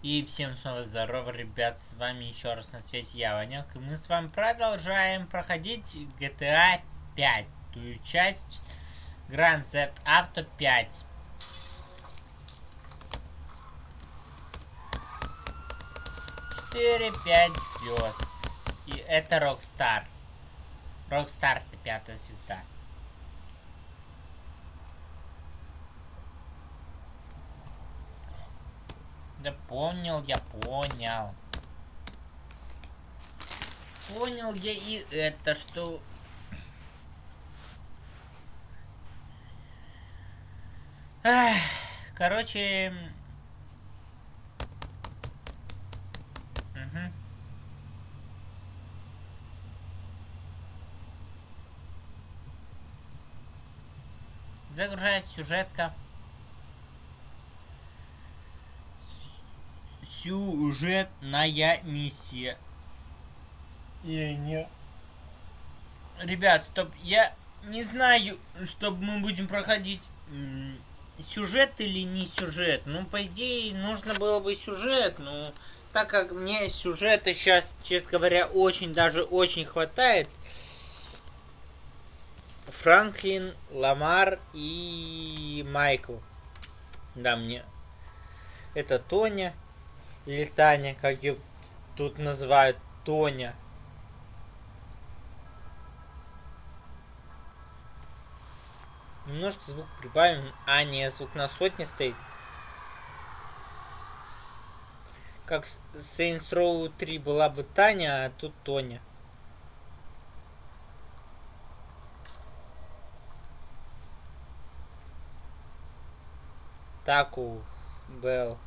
И всем снова здорово, ребят, с вами еще раз на связи я, Ванек, и мы с вами продолжаем проходить GTA 5, ту часть Grand Theft Auto 5. Четыре, пять звезд. И это Rockstar. Rockstar это пятая звезда. Да понял я, понял. Понял я и это, что... Эх, короче... Загружает сюжетка. Сюжетная миссия. Или не... Ребят, стоп, я не знаю, что мы будем проходить сюжет или не сюжет. Ну, по идее, нужно было бы сюжет, но так как мне сюжета сейчас, честно говоря, очень, даже очень хватает. Франклин, Ламар и Майкл. Да, мне... Это Тоня. Или Таня, как ее тут называют, Тоня. Немножко звук прибавим. А, не, звук на сотне стоит. Как Saints Row 3 была бы Таня, а тут Тоня. Таку Белл.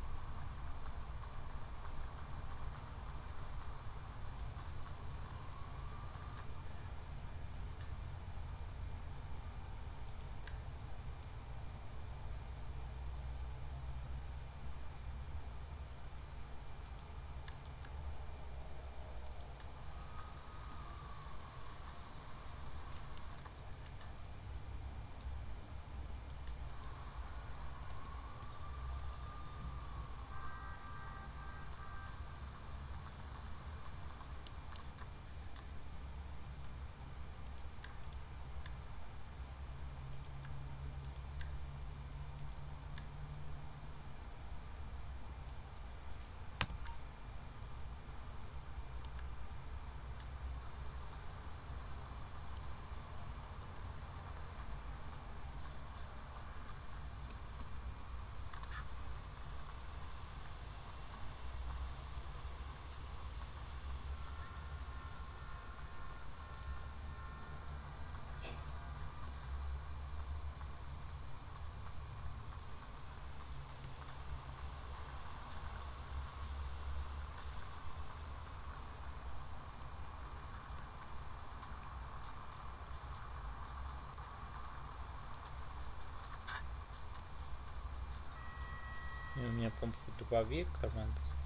У меня, по-моему, дробовик карман.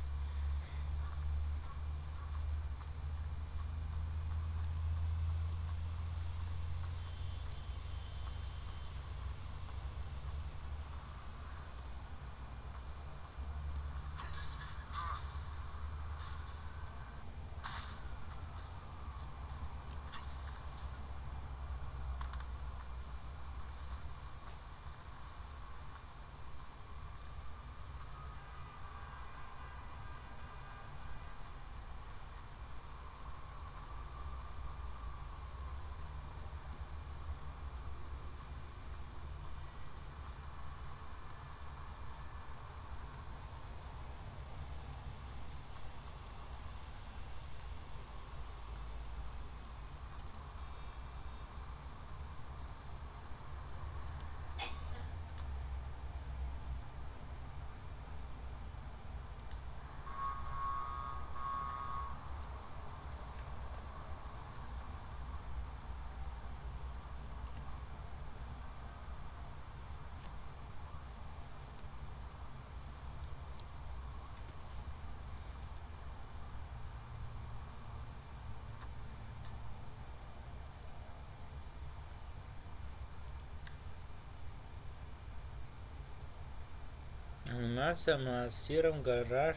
Нация, Масиром, Гараж,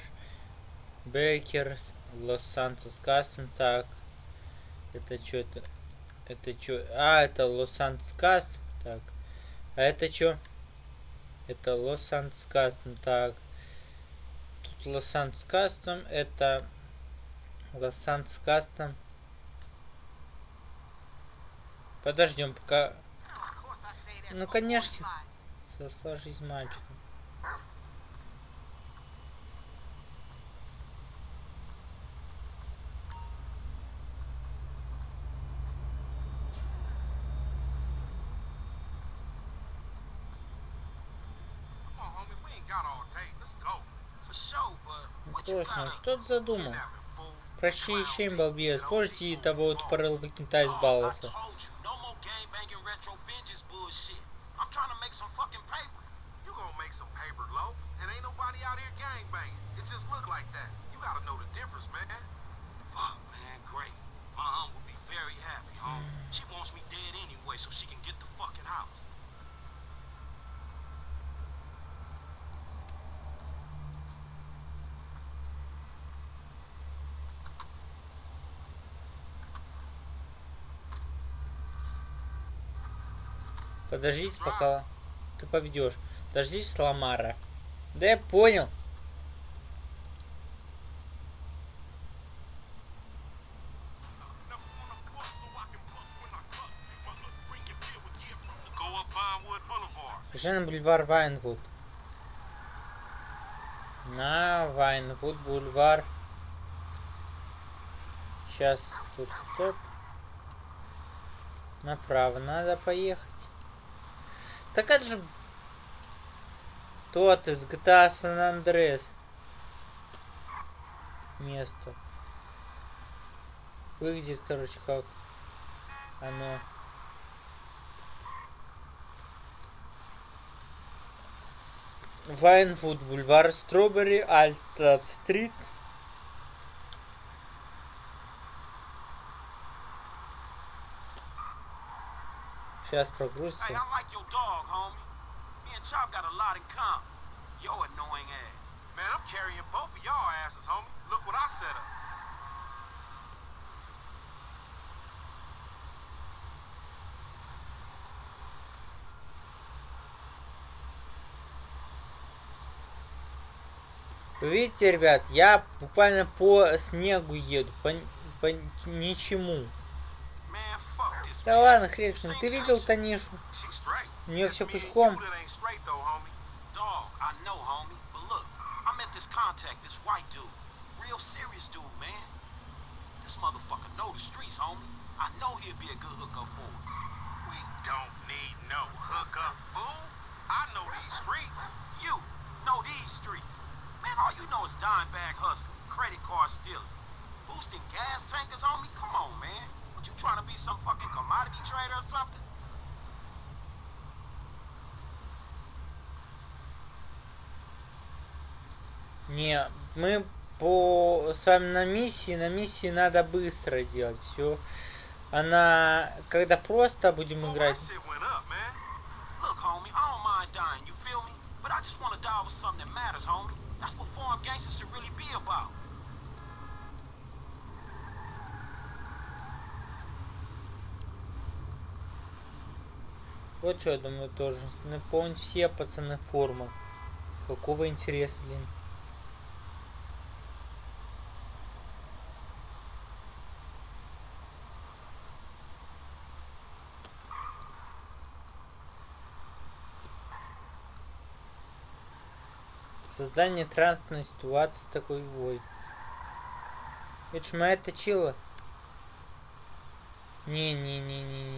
Бейкерс, Лос-Сантос Кастом. Так, это что это? Это что? А, это Лос-Сантос Кастом. Так, а это что? Это Лос-Сантос Кастом. Так, тут Лос-Сантос Кастом. Это Лос-Сантос Кастом. Подождем, пока... Ну, конечно. Сложись мальчик. Точно, что ты задумал? Прощи еще балбес, позже того тупорыл выкинута из балласа. She wants me dead anyway so she can get the fucking house. Подождите, пока ты поведешь. Дождись Ламара. Да я понял. Совершенно бульвар Вайнвуд. На Вайнвуд бульвар. Сейчас тут стоп. Направо надо поехать. Так это же тот из GTA San Andreas. Место. Выглядит, короче, как оно. Вайнвуд, бульвар Стробери, Альтад Сейчас прогрузится. Hey, I like your dog, homie. Me and Chop got a lot in common. Yo annoying ass. Man, I'm carrying both of y'all asses, homie. Look what I set up. Видите, ребят, я буквально по снегу еду, по, по ничему. Да ладно, хрен с ним. Ты видел Танишу? У нее все пучком. motherfucker know the streets, homie. I know he'd be a good hookup for us. We don't need no hookup, fool. I know these streets. You know these streets. Man, all you know is dime bag hustling, credit card stealing, boosting gas tankers, homie. Come on, man. What, you trying to be some fucking commodity trader or something? Не, мы по с вами на миссии, на миссии надо быстро делать все. Она, когда просто будем играть. That's what foreign gangsters should really be about. Вот что я думаю тоже. Наполнить все пацаны форму. Какого интереса, блин. Создание транспортной ситуации такой вой. Это ж моя точила. Не-не-не-не-не-не,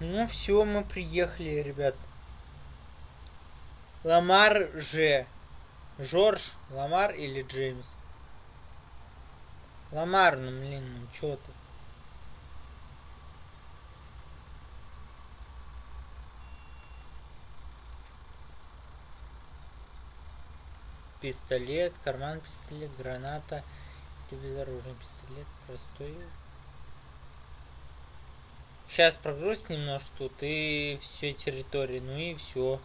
Ну все, мы приехали, ребят. Ламар же. Жорж, Ламар или Джеймс? Ламар, ну блин, ну чё ты? Пистолет, карман пистолет, граната, безоружный пистолет, простой. Сейчас прогруз немножко тут и все территории, ну и все.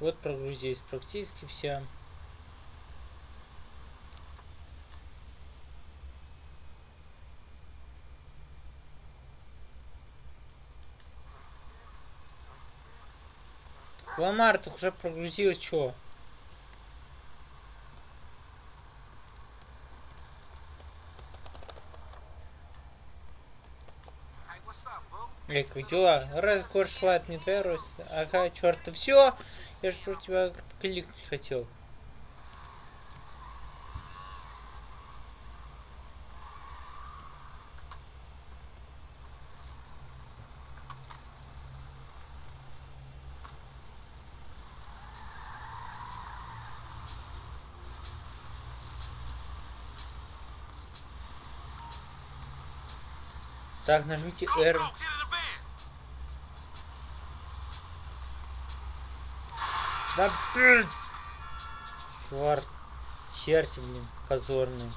Вот прогрузились практически вся. Ламар, ты уже прогрузилась, чё? Как дела? Раз кор шла, не твоя Рось. Ага, черт, все. Я же про тебя кликнуть хотел. Так, нажмите R. Да! Черт. Черти, блин, позорные.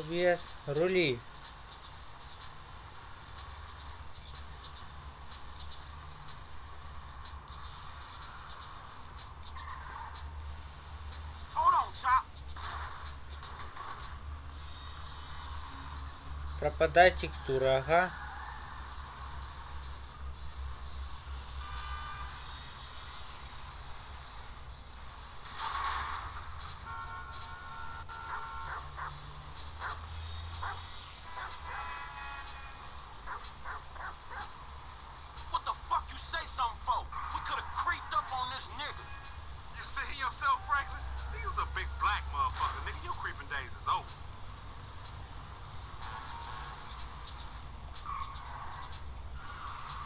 Объезд, рули. Пропадает текстура, ага.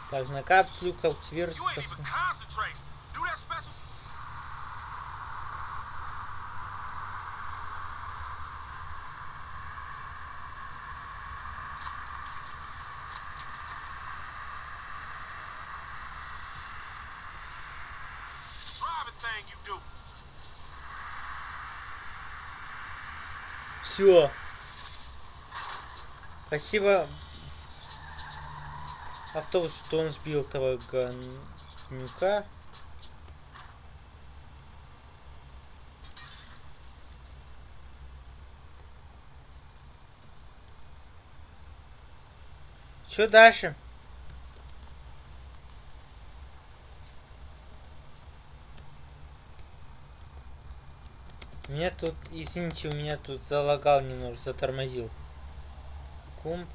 Так, на капсулю культивировать. Все. Спасибо автобус, что он сбил того ганюка. Что дальше? Меня тут, извините, у меня тут залагал немножко, затормозил. Кумп.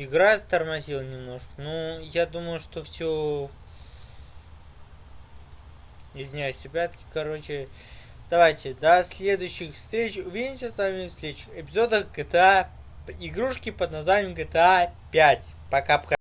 Игра тормозила немножко. Ну, я думаю, что все... Извиняюсь, ребятки, короче... Давайте, до следующих встреч. Увидимся с вами в следующих эпизодах GTA... Игрушки под названием GTA 5. Пока-пока.